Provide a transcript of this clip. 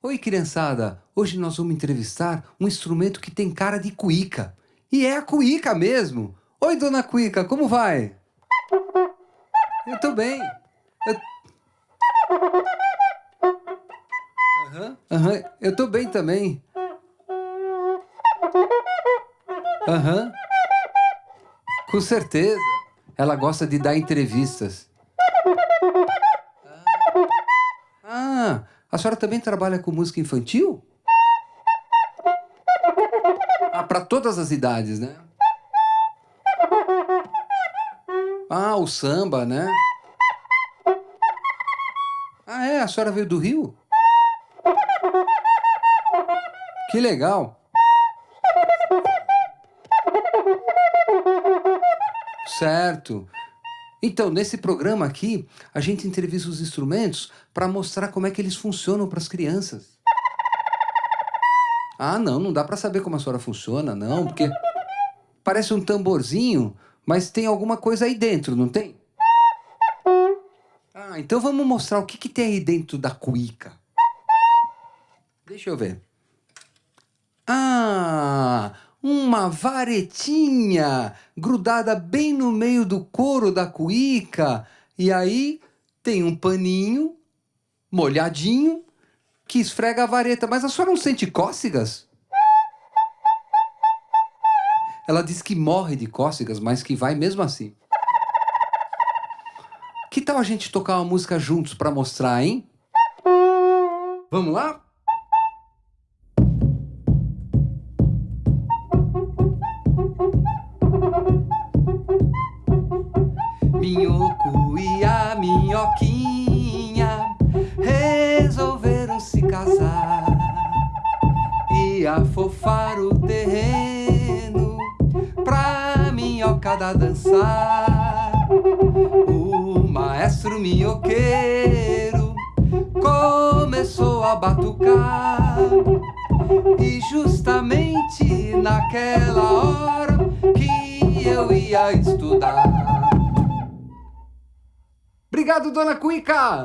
Oi, criançada! Hoje nós vamos entrevistar um instrumento que tem cara de cuíca. E é a cuíca mesmo! Oi, dona Cuíca, como vai? Eu tô bem. Eu... Aham, aham, eu tô bem também. Aham. Com certeza. Ela gosta de dar entrevistas. Ah, a senhora também trabalha com música infantil? Ah, para todas as idades, né? Ah, o samba, né? Ah, é? A senhora veio do Rio? Que legal! Certo. Então, nesse programa aqui, a gente entrevista os instrumentos para mostrar como é que eles funcionam para as crianças. Ah, não, não dá para saber como a senhora funciona, não, porque parece um tamborzinho, mas tem alguma coisa aí dentro, não tem? Ah, então vamos mostrar o que, que tem aí dentro da cuíca. Deixa eu ver. Ah, uma varetinha grudada bem no meio do couro da cuíca. E aí tem um paninho molhadinho que esfrega a vareta. Mas a senhora não sente cócegas? Ela diz que morre de cócegas, mas que vai mesmo assim. Que tal a gente tocar uma música juntos para mostrar, hein? Vamos lá? Minhoco e a minhoquinha resolveram se casar e afofar o terreno pra minhocada dançar. O maestro minhoqueiro começou a batucar e justamente naquela hora que eu ia estudar. Obrigado, dona Cuica!